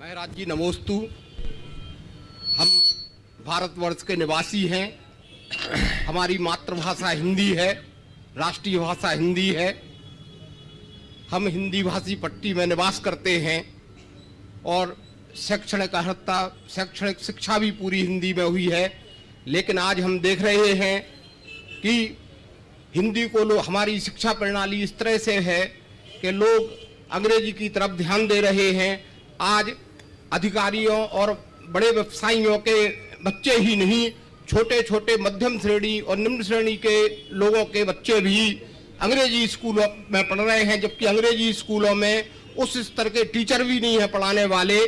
महराज जी नमोस्तु। हम भारतवर्ष के निवासी हैं। हमारी मातृभाषा हिंदी है, राष्ट्रीय भाषा हिंदी है। हम हिंदी भाषी पट्टी में निवास करते हैं और शैक्षणिक अर्हता, शैक्षणिक शिक्षा भी पूरी हिंदी में हुई है। लेकिन आज हम देख रहे हैं कि हिंदी को लोग हमारी शिक्षा प्रणाली इस तरह से है कि लोग अंग्रेज़ी की तरफ़ ध्यान दे रहे हैं। आज अधिकारियों और बड़े व्यवसायियों के बच्चे ही नहीं छोटे छोटे मध्यम श्रेणी और निम्न श्रेणी के लोगों के बच्चे भी अंग्रेज़ी स्कूलों में पढ़ रहे हैं, जबकि अंग्रेज़ी स्कूलों में उस स्तर के टीचर भी नहीं है पढ़ाने वाले।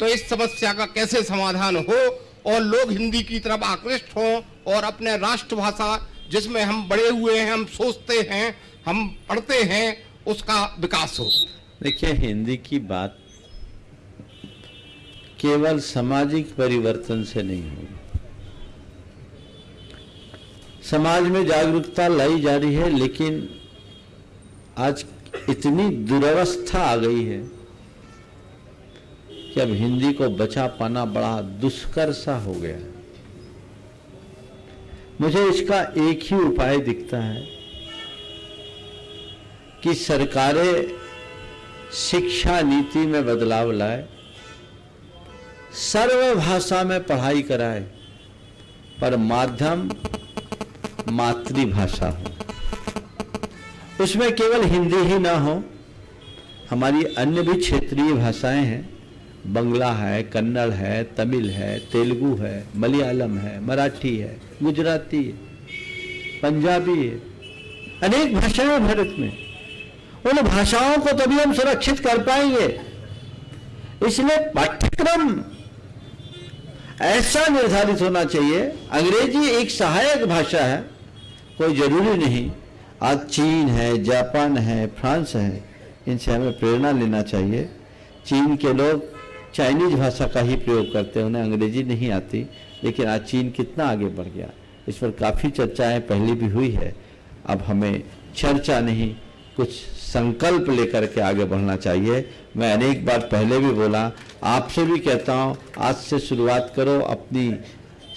तो इस समस्या का कैसे समाधान हो और लोग हिंदी की तरफ़ आकृष्ट हों और अपने राष्ट्रभाषा जिसमें हम बड़े हुए हैं, हम सोचते हैं, हम पढ़ते हैं, उसका विकास हो। देखिए, हिंदी की बात केवल सामाजिक परिवर्तन से नहीं होगी। समाज में जागरूकता लाई जा रही है, लेकिन आज इतनी दुर्वस्था आ गई है कि अब हिंदी को बचा पाना बड़ा दुष्कर सा हो गया है। मुझे इसका एक ही उपाय दिखता है कि सरकारें शिक्षा नीति में बदलाव लाए सर्व भाषा में पढ़ाई कराए, पर माध्यम मातृभाषा हो। उसमें केवल हिंदी ही ना हो, हमारी अन्य भी क्षेत्रीय भाषाएँ हैं। बंगला है, कन्नड़ है, तमिल है, तेलुगु है, मलयालम है, मराठी है, गुजराती है, पंजाबी है, अनेक भाषाएँ भारत में। उन भाषाओं को तभी हम सुरक्षित कर पाएँगे। इसलिए पाठ्यक्रम ऐसा निर्धारित होना चाहिए। अंग्रेज़ी एक सहायक भाषा है, कोई ज़रूरी नहीं। आज चीन है, जापान है, फ्रांस है, इनसे हमें प्रेरणा लेना चाहिए। चीन के लोग चाइनीज़ भाषा का ही प्रयोग करते हैं, उन्हें अंग्रेज़ी नहीं आती। लेकिन आज चीन कितना आगे बढ़ गया। इस पर काफ़ी चर्चाएँ पहले भी हुई है। अब हमें चर्चा नहीं कुछ संकल्प लेकर के आगे बढ़ना चाहिए। मैं अनेक बार पहले भी बोला, आपसे भी कहता हूँ, आज से शुरुआत करो, अपनी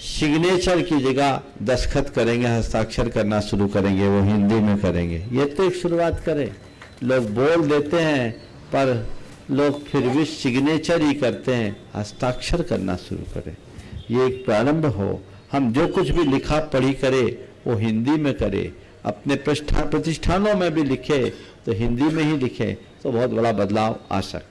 सिग्नेचर की जगह दस्खत करेंगे, हस्ताक्षर करना शुरू करेंगे, वो हिंदी में करेंगे। ये तो एक शुरुआत करें। लोग बोल देते हैं, पर लोग फिर भी सिग्नेचर ही करते हैं, हस्ताक्षर करना शुरू करें। ये एक प्रारंभ हो। हम जो कुछ भी लिखा, पढ़ी करें, वो हिंदी में करें। अपने प्रतिष्ठानों में भी लिखे तो हिंदी में ही लिखे तो बहुत बड़ा बदलाव आ सकता